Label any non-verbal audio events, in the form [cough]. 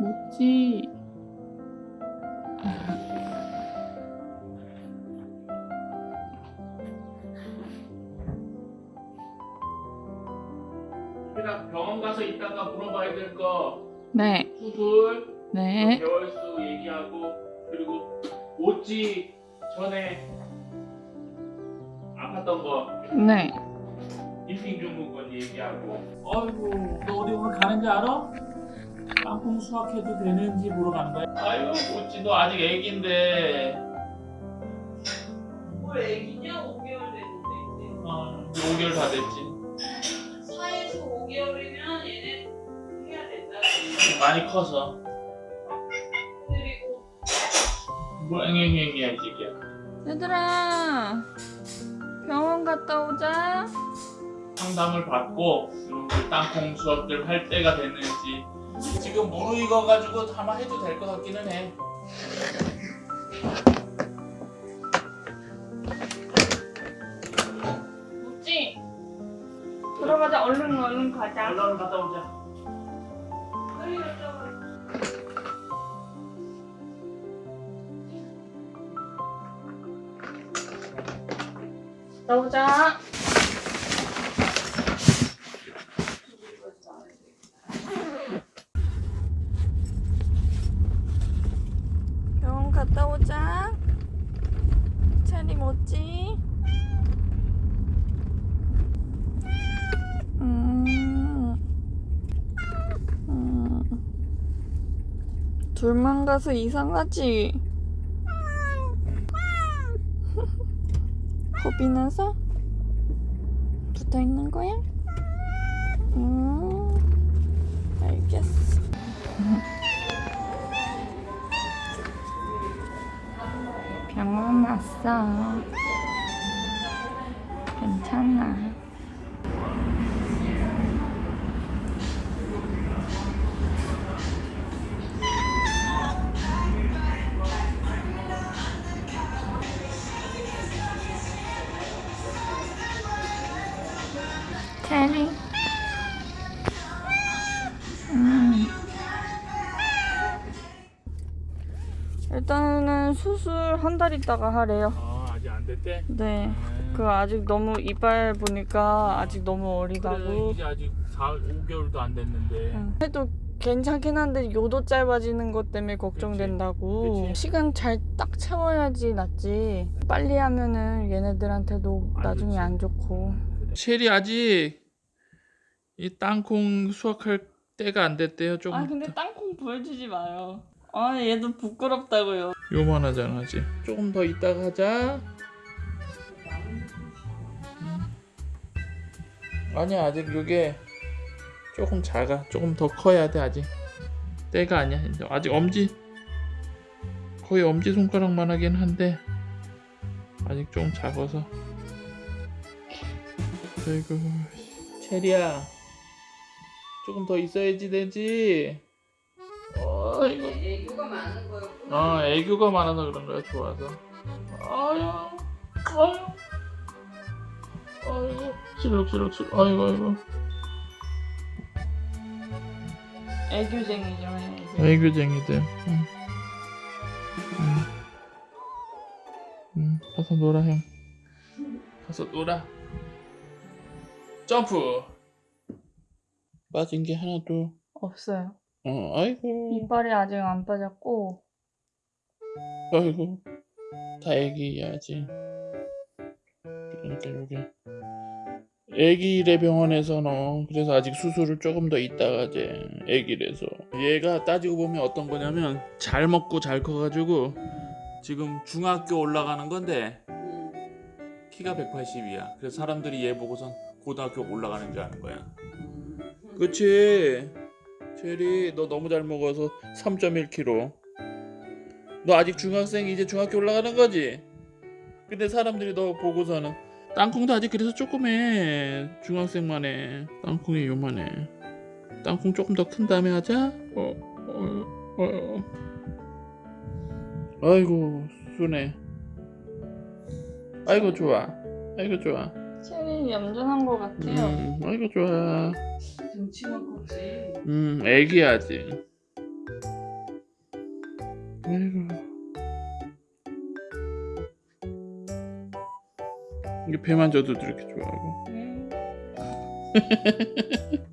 뭐지? 내가 병원 가서 이따가 물어봐야 될 거. 네. 수술. 네. 개월수 얘기하고 그리고 오지 전에 아팠던 거. 네. 임신 증후군 얘기하고. 어이구 너 어디 오늘 가는 줄 알아? 땅콩 수확해도 되는지 보러 가는 거야? 아이고 오지 너 아직 애기인데 뭘 애기냐? 5개월 됐는데 어, 5개월 다 됐지 4에서 5개월이면 얘네 해야 된다 많이 커서 그리고 뭐 앵앵앵이야 이 새끼야 얘들아. 병원 갔다 오자. 상담을 받고 그 땅콩 수업들 할 때가 됐는지 지금 무르익어 가지고 아마 해도 될 것 같기는 해 묻지? 들어가자. 얼른 얼른 가자. 얼른 갔다 오자 빨리 여쭤봐 갔다 오자. 병원 갔다 오자. 체리. 음. 둘만 가서 이상하지? 겁이 나서? 붙어 있는 거야? 음, 알겠어. 병원 왔어. 괜찮아. 체리. 수술 한 달 있다가 하래요. 아 아직 안 됐대? 네. 그 아직 너무 이빨 보니까 아직 너무 그래 어리다고. 이제 아직 4, 5개월도 안 됐는데 응. 해도 괜찮긴 한데 요도 짧아지는 것 때문에 걱정된다고. 그치. 시간 잘 딱 채워야지 낫지. 빨리 하면은 얘네들한테도 안 나중에 좋지. 안 좋고. 체리 아직 이 땅콩 수확할 때가 안 됐대요 조금 아 근데 땅콩 보여주지 마요. 아 얘도 부끄럽다고요. 요만하잖아 아직. 조금 더 이따가 하자. 음. 아니야 아직 이게 조금 작아. 조금 더 커야 돼 아직. 때가 아니야. 아직 엄지 거의 엄지 손가락만 하긴 한데 아직 좀 작아서. 아이고. 체리야. 조금 더 있어야지 되지 애교가 많은 거였구나 아 애교가 많아서 그런 거야 좋아서 아유 아유 아이고 실룩실룩실 아이고 아이고 애교쟁이죠 애교. 애교쟁이들 응. 응. 응. 가서 놀아 형 가서 놀아 점프 빠진 게 하나도 없어요. 어 아이고. 이빨이 아직 안 빠졌고. 아이고 다 애기야지. 그러니까 여기 애기래 병원에서는 그래서 아직 수술을 조금 더 있다가 이제 애기래서. 얘가 따지고 보면 어떤 거냐면 잘 먹고 잘 커가지고 지금 중학교 올라가는 건데 응. 키가 180이야. 그래서 사람들이 얘 보고선 고등학교 올라가는 줄 아는 거야. 그치 체리 너 너무 잘 먹어서 3.1kg 너 아직 중학생 이제 중학교 올라가는 거지? 근데 사람들이 너 보고서는 땅콩도 아직 그래서 조그매. 중학생만 해 땅콩이 요만해. 땅콩 조금 더 큰 다음에 하자. 어, 어, 어. 아이고 순해. 아이고 좋아. 아이고 좋아 체리 얌전한 것 같아요. 음, 아이고 좋아 등치만 컸지 음, 애기야지. 아이고. 이게 배만 져도 이렇게 좋아하고. 음. [laughs]